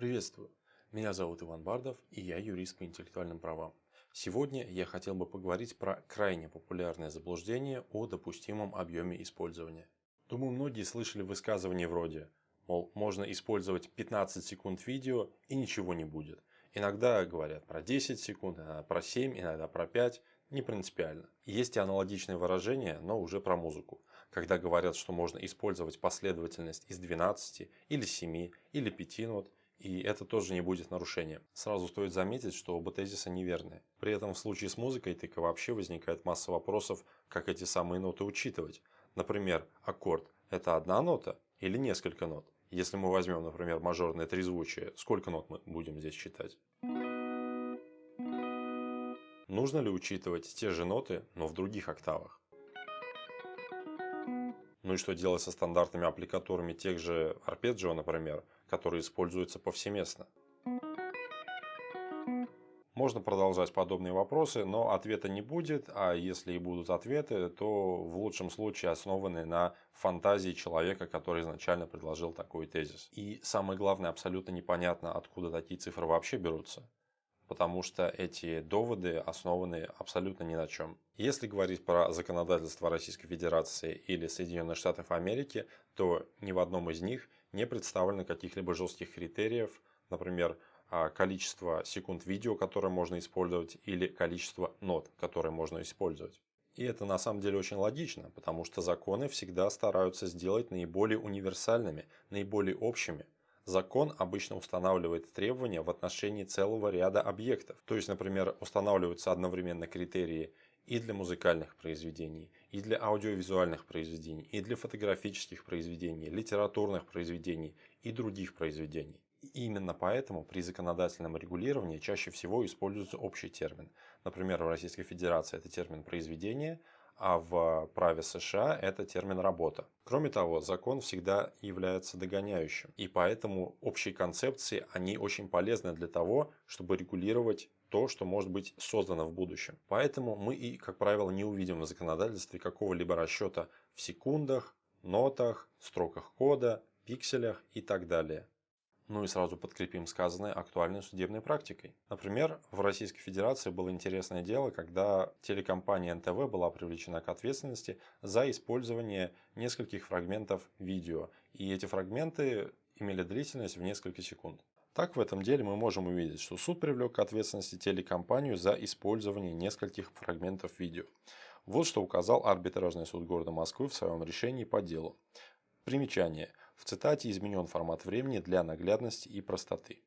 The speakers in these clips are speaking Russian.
Приветствую! Меня зовут Иван Бардов и я юрист по интеллектуальным правам. Сегодня я хотел бы поговорить про крайне популярное заблуждение о допустимом объеме использования. Думаю, многие слышали высказывания вроде, мол, можно использовать 15 секунд видео и ничего не будет. Иногда говорят про 10 секунд, иногда про 7, иногда про 5, не принципиально. Есть и аналогичные выражения, но уже про музыку. Когда говорят, что можно использовать последовательность из 12 или 7 или 5 нот, и это тоже не будет нарушением. Сразу стоит заметить, что оба тезиса неверны. При этом в случае с музыкой так и вообще возникает масса вопросов, как эти самые ноты учитывать. Например, аккорд – это одна нота или несколько нот? Если мы возьмем, например, мажорное трезвучие, сколько нот мы будем здесь считать? Нужно ли учитывать те же ноты, но в других октавах? Ну и что делать со стандартными аппликатурами тех же арпеджио, например, которые используются повсеместно? Можно продолжать подобные вопросы, но ответа не будет, а если и будут ответы, то в лучшем случае основаны на фантазии человека, который изначально предложил такой тезис. И самое главное, абсолютно непонятно, откуда такие цифры вообще берутся потому что эти доводы основаны абсолютно ни на чем. Если говорить про законодательство Российской Федерации или Соединенных Штатов Америки, то ни в одном из них не представлено каких-либо жестких критериев, например, а, количество секунд видео, которое можно использовать, или количество нот, которые можно использовать. И это на самом деле очень логично, потому что законы всегда стараются сделать наиболее универсальными, наиболее общими – Закон обычно устанавливает требования в отношении целого ряда объектов. То есть, например, устанавливаются одновременно критерии и для музыкальных произведений, и для аудиовизуальных произведений, и для фотографических произведений, литературных произведений и других произведений. И именно поэтому при законодательном регулировании чаще всего используется общий термин. Например, в Российской Федерации это термин «произведение», а в праве США это термин «работа». Кроме того, закон всегда является догоняющим, и поэтому общие концепции, они очень полезны для того, чтобы регулировать то, что может быть создано в будущем. Поэтому мы и, как правило, не увидим в законодательстве какого-либо расчета в секундах, нотах, строках кода, пикселях и так далее. Ну и сразу подкрепим сказанное актуальной судебной практикой. Например, в Российской Федерации было интересное дело, когда телекомпания НТВ была привлечена к ответственности за использование нескольких фрагментов видео. И эти фрагменты имели длительность в несколько секунд. Так, в этом деле мы можем увидеть, что суд привлек к ответственности телекомпанию за использование нескольких фрагментов видео. Вот что указал арбитражный суд города Москвы в своем решении по делу. Примечание. В цитате изменен формат времени для наглядности и простоты.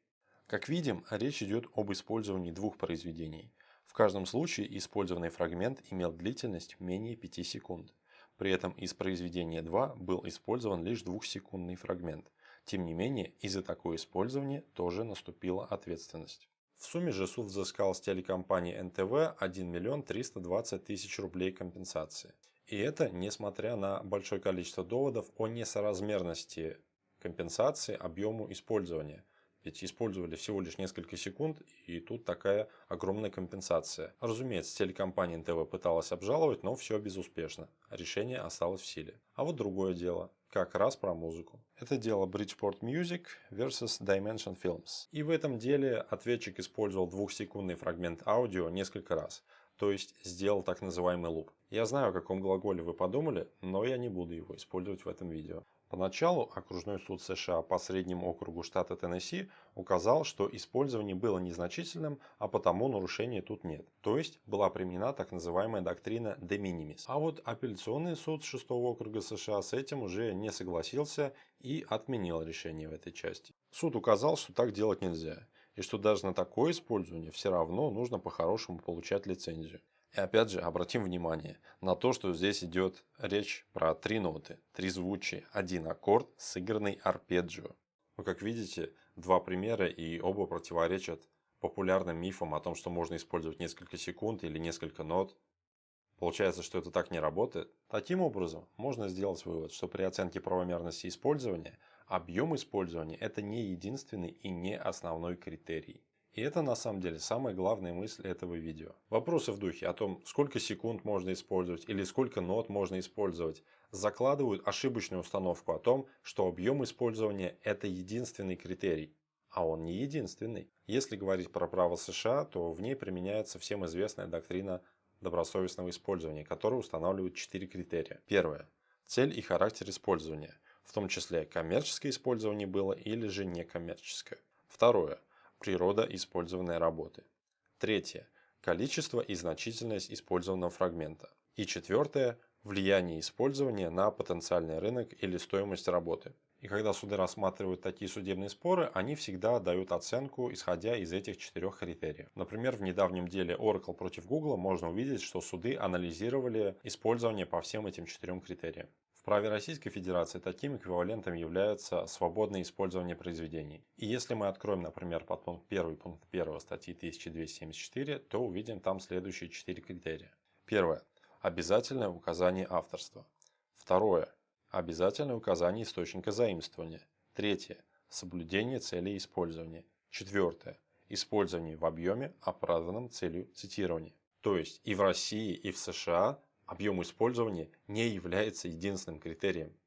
Как видим, речь идет об использовании двух произведений. В каждом случае использованный фрагмент имел длительность менее 5 секунд. При этом из произведения 2 был использован лишь двухсекундный фрагмент. Тем не менее, из-за такое использование тоже наступила ответственность. В сумме же суд взыскал с телекомпании НТВ 1 миллион 320 тысяч рублей компенсации. И это несмотря на большое количество доводов о несоразмерности компенсации объему использования. Ведь использовали всего лишь несколько секунд, и тут такая огромная компенсация. Разумеется, телекомпания НТВ пыталась обжаловать, но все безуспешно. Решение осталось в силе. А вот другое дело. Как раз про музыку. Это дело Bridgeport Music versus Dimension Films. И в этом деле ответчик использовал двухсекундный фрагмент аудио несколько раз то есть сделал так называемый луп. Я знаю, о каком глаголе вы подумали, но я не буду его использовать в этом видео. Поначалу окружной суд США по среднему округу штата Теннесси указал, что использование было незначительным, а потому нарушения тут нет. То есть была применена так называемая доктрина de minimis. А вот апелляционный суд 6 округа США с этим уже не согласился и отменил решение в этой части. Суд указал, что так делать нельзя и что даже на такое использование все равно нужно по-хорошему получать лицензию. И опять же обратим внимание на то, что здесь идет речь про три ноты, три звучия, один аккорд, сыгранный арпеджио. Вы как видите, два примера и оба противоречат популярным мифам о том, что можно использовать несколько секунд или несколько нот. Получается, что это так не работает. Таким образом, можно сделать вывод, что при оценке правомерности использования – Объем использования – это не единственный и не основной критерий. И это на самом деле самая главная мысль этого видео. Вопросы в духе о том, сколько секунд можно использовать или сколько нот можно использовать, закладывают ошибочную установку о том, что объем использования – это единственный критерий. а он не единственный. Если говорить про право США, то в ней применяется всем известная доктрина добросовестного использования, которая устанавливает четыре критерия. Первое. Цель и характер использования, в том числе коммерческое использование было или же некоммерческое. Второе. Природа использованной работы. Третье. Количество и значительность использованного фрагмента. И четвертое. Влияние использования на потенциальный рынок или стоимость работы. И когда суды рассматривают такие судебные споры, они всегда дают оценку, исходя из этих четырех критериев. Например, в недавнем деле Oracle против Google можно увидеть, что суды анализировали использование по всем этим четырем критериям. В праве Российской Федерации таким эквивалентом является свободное использование произведений. И если мы откроем, например, подпункт 1 пункт 1 статьи 1274, то увидим там следующие четыре критерия. Первое. Обязательное указание авторства. Второе Обязательное указание источника заимствования. Третье. Соблюдение целей использования. Четвертое. Использование в объеме, оправданном целью цитирования. То есть и в России, и в США объем использования не является единственным критерием.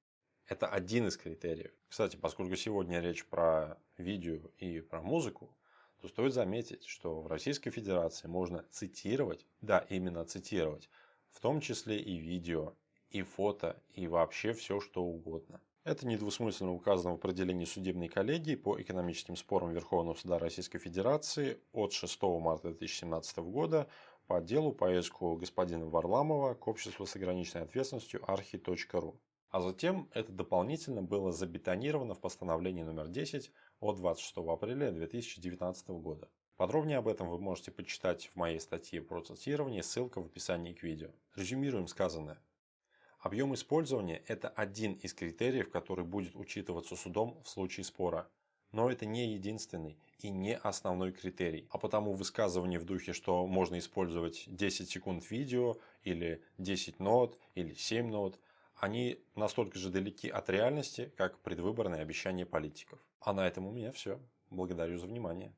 Это один из критериев. Кстати, поскольку сегодня речь про видео и про музыку, то стоит заметить, что в Российской Федерации можно цитировать, да, именно цитировать, в том числе и видео, и фото, и вообще все что угодно. Это недвусмысленно указано в определении судебной коллегии по экономическим спорам Верховного суда Российской Федерации от 6 марта 2017 года по делу по иску господина Варламова к обществу с ограниченной ответственностью архи.ру. А затем это дополнительно было забетонировано в постановлении номер 10 от 26 апреля 2019 года. Подробнее об этом вы можете почитать в моей статье про цитирование, ссылка в описании к видео. Резюмируем сказанное. Объем использования – это один из критериев, который будет учитываться судом в случае спора. Но это не единственный и не основной критерий. А потому высказывание в духе, что можно использовать 10 секунд видео, или 10 нот, или 7 нот, они настолько же далеки от реальности, как предвыборные обещания политиков. А на этом у меня все. Благодарю за внимание.